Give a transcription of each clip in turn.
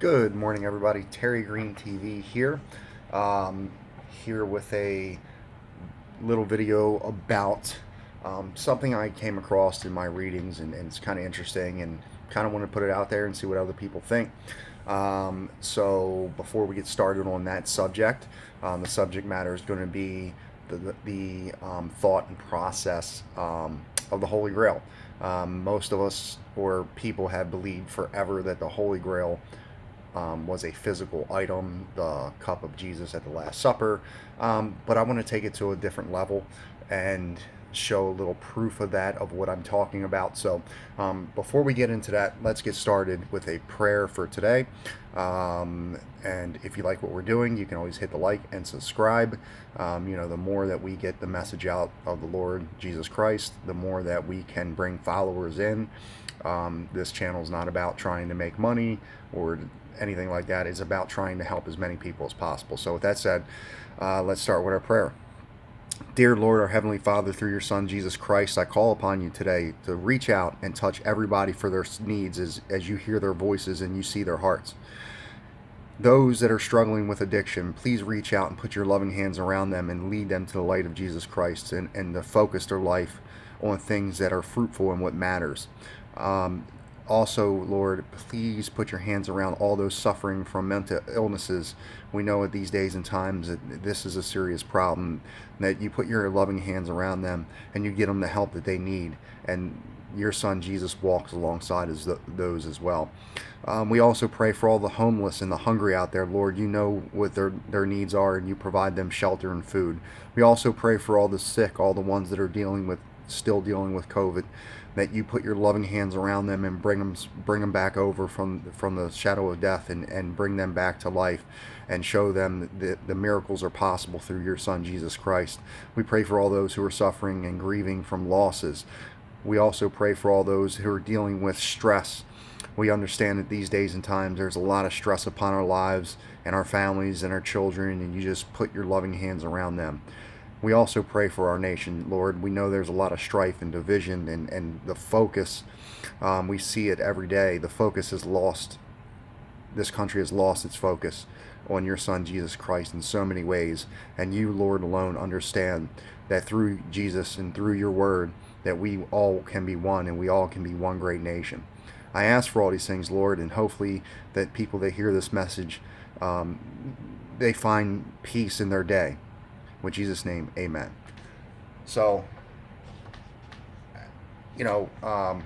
Good morning, everybody. Terry Green TV here. Um, here with a little video about um, something I came across in my readings, and, and it's kind of interesting, and kind of want to put it out there and see what other people think. Um, so, before we get started on that subject, um, the subject matter is going to be the, the, um, thought and process um, of the Holy Grail. most of us or people have believed forever that the Holy Grail um, was a physical item, the cup of Jesus at the Last Supper. Um, but I want to take it to a different level and show a little proof of that, of what I'm talking about. So um, before we get into that, let's get started with a prayer for today. Um, and if you like what we're doing, you can always hit the like and subscribe. Um, you know, the more that we get the message out of the Lord Jesus Christ, the more that we can bring followers in. Um, this channel is not about trying to make money or anything like that. It's about trying to help as many people as possible. So with that said, uh, let's start with our prayer. Dear Lord, our Heavenly Father, through your Son, Jesus Christ, I call upon you today to reach out and touch everybody for their needs as, as you hear their voices and you see their hearts. Those that are struggling with addiction, please reach out and put your loving hands around them and lead them to the light of Jesus Christ and, and to focus their life on things that are fruitful and what matters. Um, also, Lord, please put your hands around all those suffering from mental illnesses. We know at these days and times that this is a serious problem, that you put your loving hands around them and you get them the help that they need. And your son Jesus walks alongside as those as well. Um, we also pray for all the homeless and the hungry out there, Lord. You know what their, their needs are and you provide them shelter and food. We also pray for all the sick, all the ones that are dealing with still dealing with COVID, that you put your loving hands around them and bring them bring them back over from from the shadow of death and and bring them back to life and show them that the miracles are possible through your son Jesus Christ. We pray for all those who are suffering and grieving from losses. We also pray for all those who are dealing with stress. We understand that these days and times there's a lot of stress upon our lives and our families and our children and you just put your loving hands around them. We also pray for our nation, Lord. We know there's a lot of strife and division, and, and the focus, um, we see it every day. The focus is lost. This country has lost its focus on your Son, Jesus Christ, in so many ways. And you, Lord, alone understand that through Jesus and through your word, that we all can be one and we all can be one great nation. I ask for all these things, Lord, and hopefully that people that hear this message, um, they find peace in their day. With Jesus' name, amen. So, you know, um,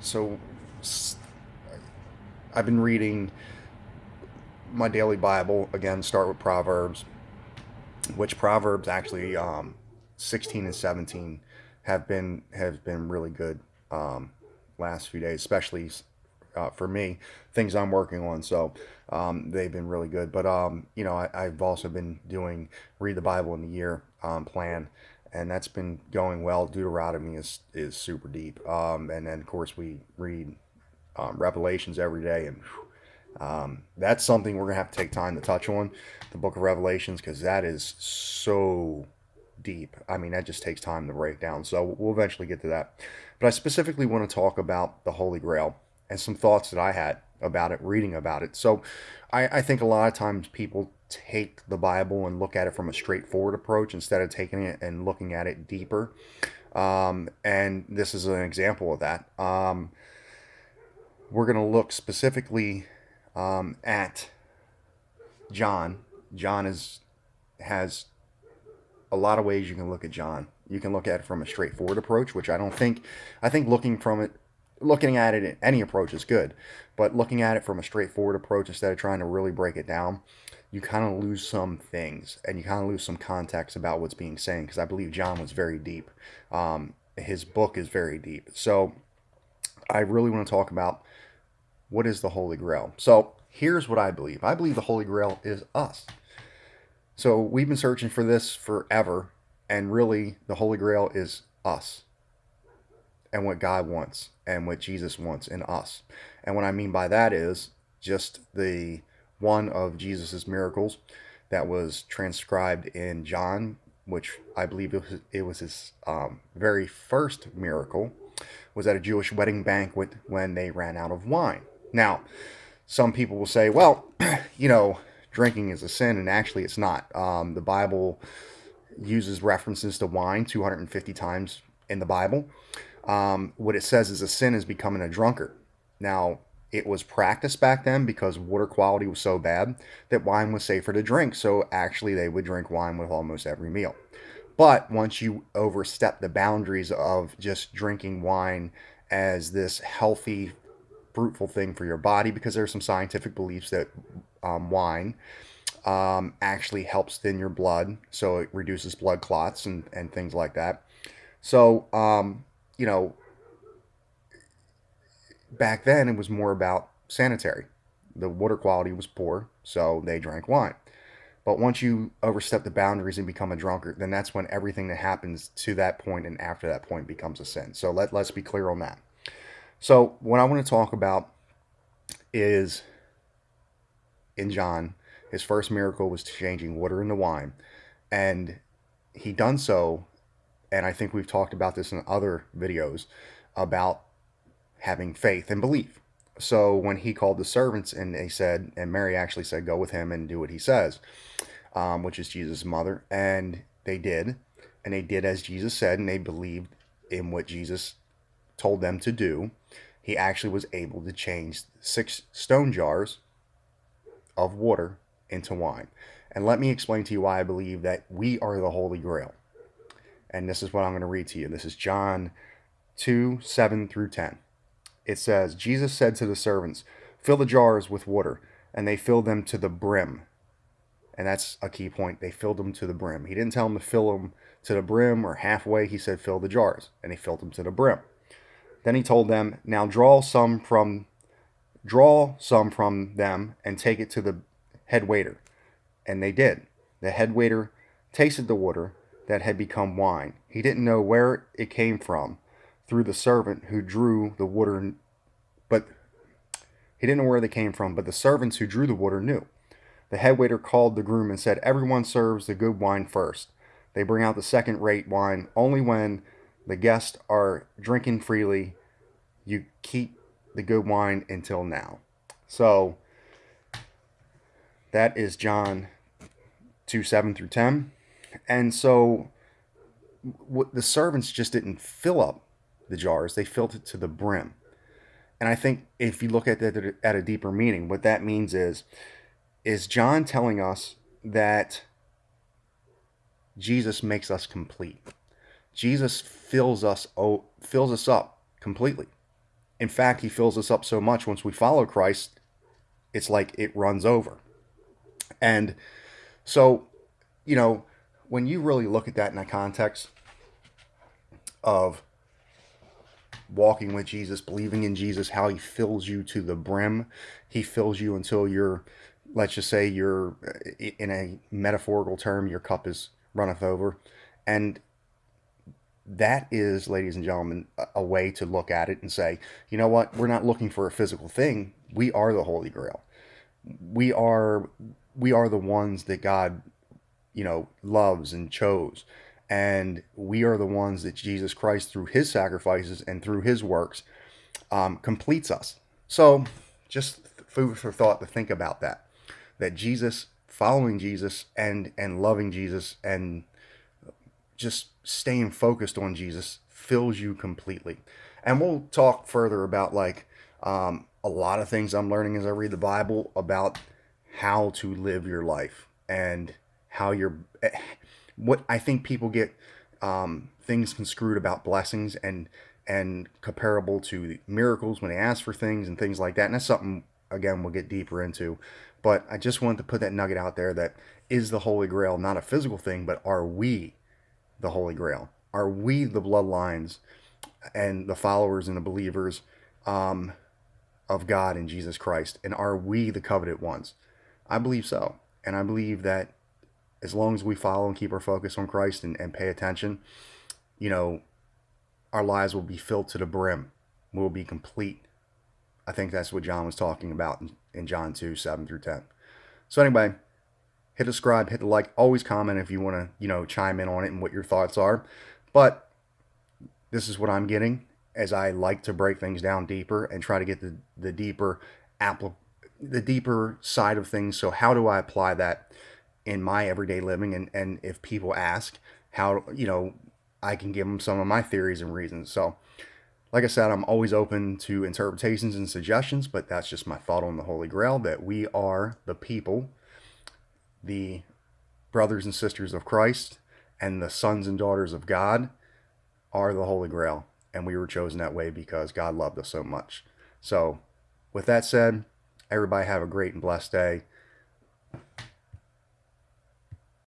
so I've been reading my daily Bible again. Start with Proverbs, which Proverbs actually um, 16 and 17 have been have been really good um, last few days, especially uh, for me, things I'm working on. So um, they've been really good. But, um, you know, I, have also been doing Read the Bible in the Year um, plan, and that's been going well. Deuteronomy is, is super deep. Um, and then, of course, we read um, Revelations every day. And um, that's something we're to have to take time to touch on, the book of Revelations, because that is so deep. I mean, that just takes time to break down. So we'll eventually get to that. But I specifically want to talk about the Holy Grail and some thoughts that I had about it, reading about it. So I, I think a lot of times people take the Bible and look at it from a straightforward approach instead of taking it and looking at it deeper. Um, and this is an example of that. Um, we're going to look specifically um, at John. John is has a lot of ways you can look at John. You can look at it from a straightforward approach, which I don't think. I think looking from it looking at it any approach is good, but looking at it from a straightforward approach instead of trying to really break it down, you kind of lose some things and you kind of lose some context about what's being said because I believe John was very deep. Um, his book is very deep. So I really want to talk about what is the Holy Grail. So here's what I believe. I believe the Holy Grail is us. So we've been searching for this forever, and really the Holy Grail is us and what God wants and what Jesus wants in us. And what I mean by that is just the one of Jesus's miracles that was transcribed in John, which I believe it was, it was his um, very first miracle, was at a Jewish wedding banquet when they ran out of wine. Now, some people will say, well, you know, drinking is a sin, and actually it's not. Um, the Bible uses references to wine 250 times in the Bible. Um, what it says is a sin is becoming a drunkard. Now, it was practiced back then because water quality was so bad that wine was safer to drink. So actually, they would drink wine with almost every meal. But once you overstep the boundaries of just drinking wine as this healthy, fruitful thing for your body, because there's some scientific beliefs that um, wine um, actually helps thin your blood, so it reduces blood clots and, and things like that. So, um, you know, back then it was more about sanitary. The water quality was poor, so they drank wine. But once you overstep the boundaries and become a drunkard, then that's when everything that happens to that point and after that point becomes a sin. So let, let's be clear on that. So, what I want to talk about is in John, his first miracle was changing water into wine. And he done so, and I think we've talked about this in other videos about having faith and belief. So when he called the servants and they said, and Mary actually said, go with him and do what he says, um, which is Jesus' mother. And they did. And they did as Jesus said, and they believed in what Jesus told them to do. He actually was able to change six stone jars of water into wine. And let me explain to you why I believe that we are the Holy Grail. And this is what I'm going to read to you. This is John 2 7 through 10 it says, Jesus said to the servants, Fill the jars with water. And they filled them to the brim. And that's a key point. They filled them to the brim. He didn't tell them to fill them to the brim or halfway. He said, Fill the jars. And he filled them to the brim. Then he told them, Now draw some from draw some from them and take it to the head waiter. And they did. The head waiter tasted the water that had become wine. He didn't know where it came from, through the servant who drew the water, but he didn't know where they came from, but the servants who drew the water knew. The head waiter called the groom and said, Everyone serves the good wine first. They bring out the second rate wine only when the guests are drinking freely. You keep the good wine until now. So that is John 2 7 through 10. And so the servants just didn't fill up the jars, they filled it to the brim. And I think if you look at that at a deeper meaning, what that means is, is John telling us that Jesus makes us complete. Jesus fills us oh, fills us up completely. In fact, he fills us up so much once we follow Christ, it's like it runs over. And so, you know, when you really look at that in a context of walking with Jesus, believing in Jesus, how he fills you to the brim. He fills you until you're, let's just say, you're in a metaphorical term, your cup is runneth over. And that is, ladies and gentlemen, a way to look at it and say, you know what? We're not looking for a physical thing. We are the Holy Grail. We are we are the ones that God, you know, loves and chose and we are the ones that Jesus Christ, through his sacrifices and through his works, um, completes us. So, just food for thought to think about that. That Jesus, following Jesus and and loving Jesus and just staying focused on Jesus fills you completely. And we'll talk further about like um, a lot of things I'm learning as I read the Bible about how to live your life and how you're what I think people get um, things construed about blessings and and comparable to miracles when they ask for things and things like that. And that's something again we'll get deeper into. But I just wanted to put that nugget out there that is the Holy Grail not a physical thing, but are we the Holy Grail? Are we the bloodlines and the followers and the believers um, of God and Jesus Christ? And are we the coveted ones? I believe so. And I believe that as long as we follow and keep our focus on Christ and, and pay attention, you know, our lives will be filled to the brim. We'll be complete. I think that's what John was talking about in, in John 2, 7 through 10. So anyway, hit subscribe, hit the like, always comment if you want to, you know, chime in on it and what your thoughts are. But this is what I'm getting as I like to break things down deeper and try to get the, the deeper application the deeper side of things. So how do I apply that in my everyday living? And and if people ask how you know I can give them some of my theories and reasons. So like I said, I'm always open to interpretations and suggestions, but that's just my thought on the Holy Grail that we are the people, the brothers and sisters of Christ, and the sons and daughters of God are the Holy Grail. And we were chosen that way because God loved us so much. So, with that said, everybody have a great and blessed day.